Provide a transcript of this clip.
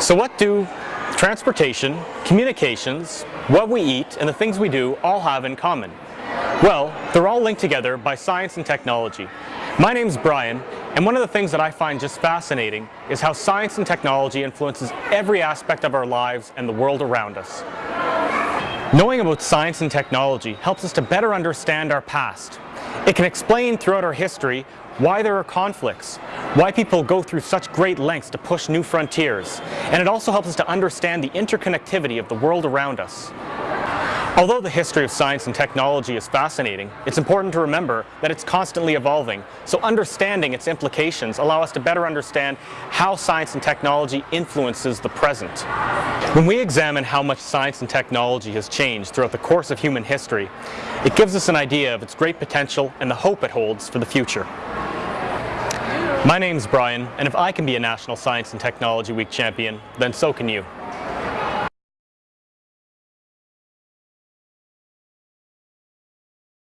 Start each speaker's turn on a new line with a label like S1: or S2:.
S1: So what do transportation, communications, what we eat, and the things we do all have in common? Well, they're all linked together by science and technology. My name's Brian, and one of the things that I find just fascinating is how science and technology influences every aspect of our lives and the world around us. Knowing about science and technology helps us to better understand our past. It can explain throughout our history why there are conflicts, why people go through such great lengths to push new frontiers, and it also helps us to understand the interconnectivity of the world around us. Although the history of science and technology is fascinating, it's important to remember that it's constantly evolving, so understanding its implications allow us to better understand how science and technology influences the present. When we examine how much science and technology has changed throughout the course of human history, it gives us an idea of its great potential and the hope it holds for the future. My name's Brian, and if I can be a National Science and Technology Week champion, then so can you.